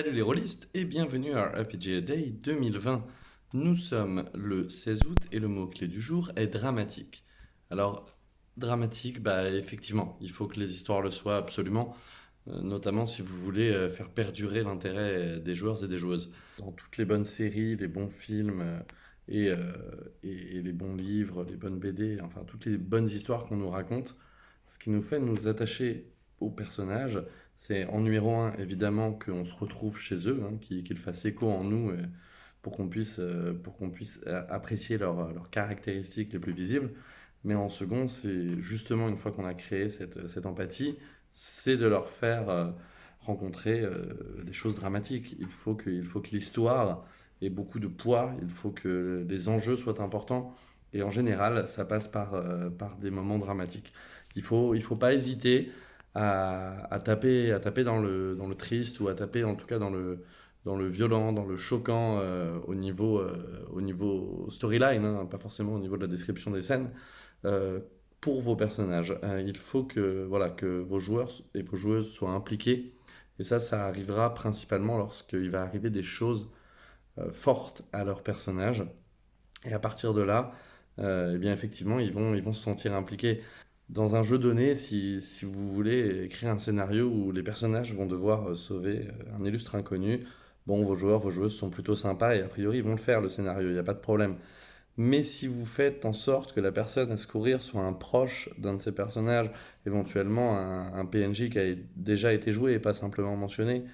Salut les rôlistes et bienvenue à RPG Day 2020. Nous sommes le 16 août et le mot-clé du jour est dramatique. Alors, dramatique, bah effectivement, il faut que les histoires le soient absolument, euh, notamment si vous voulez euh, faire perdurer l'intérêt des joueurs et des joueuses. Dans toutes les bonnes séries, les bons films euh, et- et les bons livres, les bonnes BD, enfin toutes les bonnes histoires qu'on nous raconte, ce qui nous fait nous attacher aux personnages, c'est en numéro un, évidemment, qu'on se retrouve chez eux, hein, qu'ils fassent écho en nous euh, pour qu'on puisse, euh, pour puisse euh, apprécier leurs leurs caractéristiques les plus visibles. Mais en second, c'est justement une fois qu'on a créé cette, cette empathie, c'est de leur faire rencontrer des choses dramatiques. Il faut que, faut que l'histoire ait beaucoup de poids, il faut que les enjeux soient importants. Et en général, ça passe par, par des moments dramatiques. Il faut, il faut pas hésiter à, taper, à taper dans le, dans le triste ou à taper en tout cas dans le, dans le violent, dans le choquant euh, au niveau, euh, au niveau storyline, hein, pas forcément au niveau de la description des scènes, euh, pour vos personnages. Il faut que, voilà, que vos joueurs et vos joueuses soient impliqués. Et ça, ça arrivera principalement lorsqu'il va arriver des choses fortes à leur personnage. Et à partir de là, eh bien effectivement, ils vont, ils vont se sentir impliqués. Dans un jeu donné, si, si vous voulez écrire un scénario où les personnages vont devoir euh, sauver euh, un illustre inconnu, bon, vos joueurs, vos joueuses sont plutôt sympas et a priori ils vont le faire le scénario, il n'y a pas de problème. Mais si vous faites en sorte que la personne à secourir soit un proche d'un de ces personnages, éventuellement un, un PNJ qui a déjà été joué et pas simplement mentionné,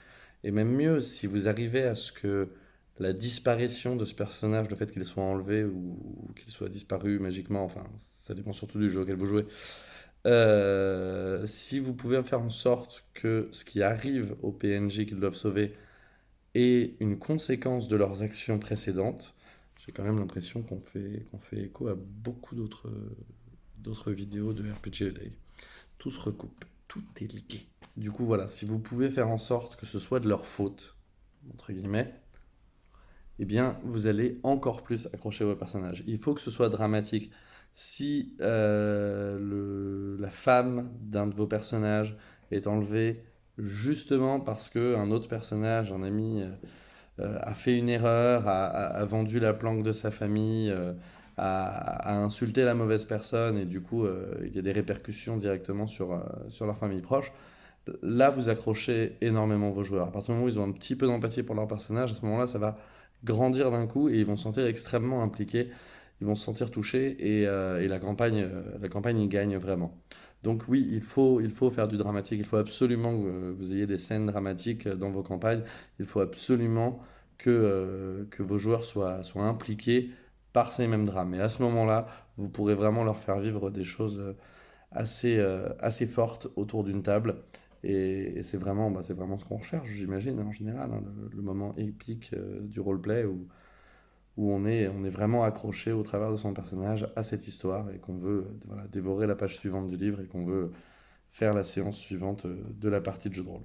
et même mieux, si vous arrivez à ce que la disparition de ce personnage, le fait qu'il soit enlevé ou, ou qu'il soit disparu magiquement, enfin, ça dépend surtout du jeu auquel vous jouez, euh, si vous pouvez faire en sorte que ce qui arrive aux PNJ qu'ils doivent sauver est une conséquence de leurs actions précédentes, j'ai quand même l'impression qu'on fait, fait écho à beaucoup d'autres d'autres vidéos de RPG Day. Tout se recoupe, tout est lié. Du coup, voilà, si vous pouvez faire en sorte que ce soit de leur faute, entre guillemets, eh bien, vous allez encore plus accrocher vos personnages. Il faut que ce soit dramatique. Si euh, la femme d'un de vos personnages est enlevée justement parce que un autre personnage, un ami, euh, euh, a fait une erreur, a, vendu la planque de sa famille, a, insulté la mauvaise personne et du coup, il y a des répercussions directement sur, sur leur famille proche, là, vous accrochez énormément vos joueurs. À partir du moment où ils ont un petit peu d'empathie pour leur personnage, à ce moment-là, ça va grandir d'un coup et ils vont se sentir extrêmement impliqués, ils vont se sentir touchés et, euh, et la campagne, euh, la campagne y gagne vraiment. Donc oui, il faut, il faut faire du dramatique, il faut absolument que vous ayez des scènes dramatiques dans vos campagnes, il faut absolument que, euh, que vos joueurs soient, soient impliqués par ces mêmes drames. Et à ce moment-là, vous pourrez vraiment leur faire vivre des choses assez, assez fortes autour d'une table. Et, c'est vraiment, bah, vraiment ce qu'on recherche, j'imagine, en général, hein, le, moment épique euh, du roleplay où, où on est, vraiment accroché au travers de son personnage à cette histoire et qu'on veut euh, dévorer la page suivante du livre et qu'on veut faire la séance suivante euh, de la partie de jeu de rôle.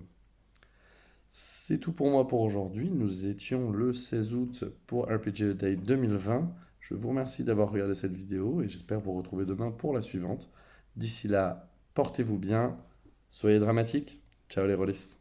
C'est tout pour moi pour aujourd'hui. Nous étions le 16 août pour RPG Day 2020. Je vous remercie d'avoir regardé cette vidéo et j'espère vous retrouver demain pour la suivante. D'ici là, portez-vous bien, soyez dramatiques. Ciao les rôlistes.